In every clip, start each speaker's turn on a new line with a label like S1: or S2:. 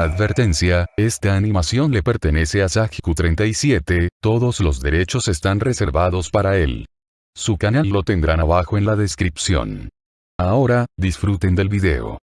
S1: Advertencia, esta animación le pertenece a Sajiku37, todos los derechos están reservados para él. Su canal lo tendrán abajo en la descripción. Ahora, disfruten del video.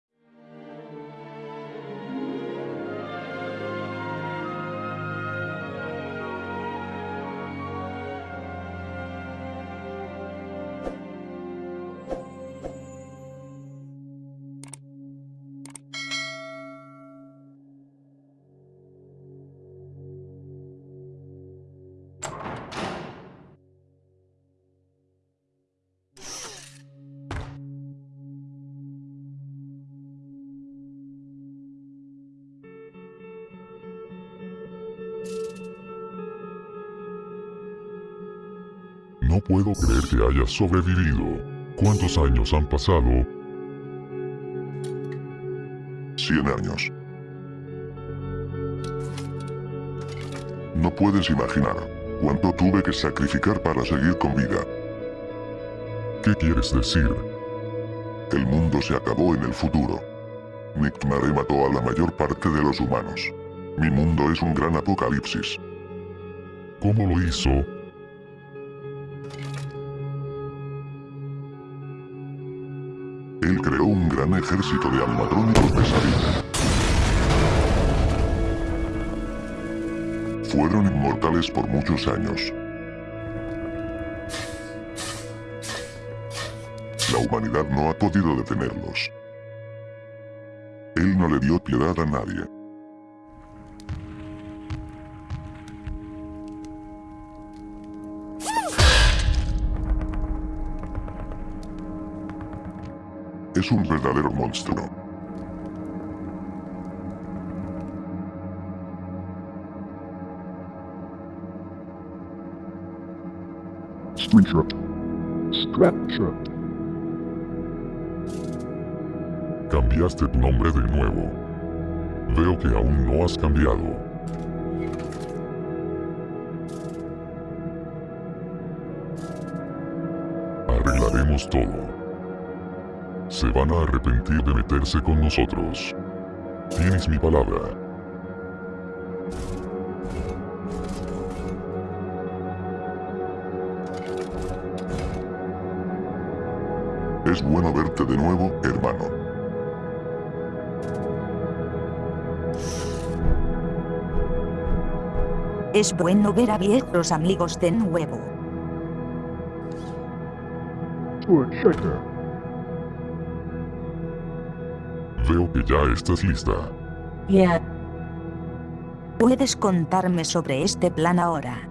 S2: No puedo creer que hayas sobrevivido. ¿Cuántos años han pasado?
S3: Cien años. No puedes imaginar cuánto tuve que sacrificar para seguir con vida.
S2: ¿Qué quieres decir?
S3: El mundo se acabó en el futuro. Nictmare mató a la mayor parte de los humanos. Mi mundo es un gran apocalipsis.
S2: ¿Cómo lo hizo?
S3: Él creó un gran ejército de animatrónicos pesadilla. Fueron inmortales por muchos años. La humanidad no ha podido detenerlos. Él no le dio piedad a nadie. Es un verdadero monstruo.
S4: Screenshot. Scrapshot.
S2: Cambiaste tu nombre de nuevo. Veo que aún no has cambiado. Arreglaremos todo. Se van a arrepentir de meterse con nosotros. Tienes mi palabra.
S3: Es bueno verte de nuevo, hermano.
S5: Es bueno ver a viejos amigos de nuevo.
S2: Veo que ya estás lista.
S5: Ya. ¿Puedes contarme sobre este plan ahora?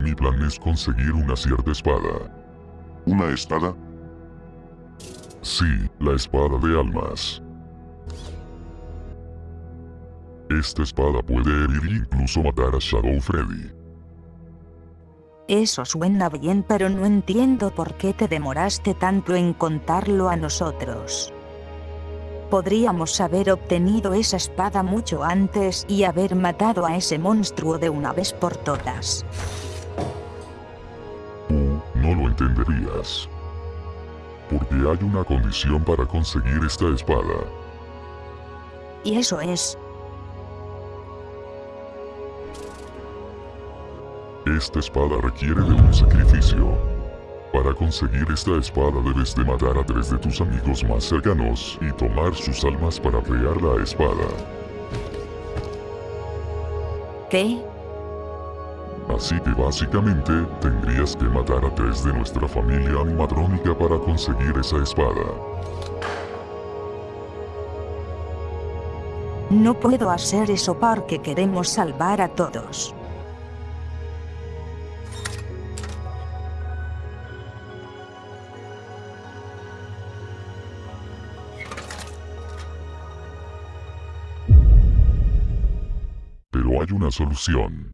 S2: Mi plan es conseguir una cierta espada.
S3: ¿Una espada?
S2: Sí, la espada de almas. Esta espada puede herir e incluso matar a Shadow Freddy.
S5: Eso suena bien pero no entiendo por qué te demoraste tanto en contarlo a nosotros. Podríamos haber obtenido esa espada mucho antes y haber matado a ese monstruo de una vez por todas.
S2: Tú no lo entenderías. Porque hay una condición para conseguir esta espada.
S5: Y eso es,
S2: Esta espada requiere de un sacrificio. Para conseguir esta espada debes de matar a tres de tus amigos más cercanos y tomar sus almas para crear la espada.
S5: ¿qué?
S2: Así que básicamente tendrías que matar a tres de nuestra familia animatrónica para conseguir esa espada.
S5: No puedo hacer eso porque queremos salvar a todos.
S2: Pero hay una solución.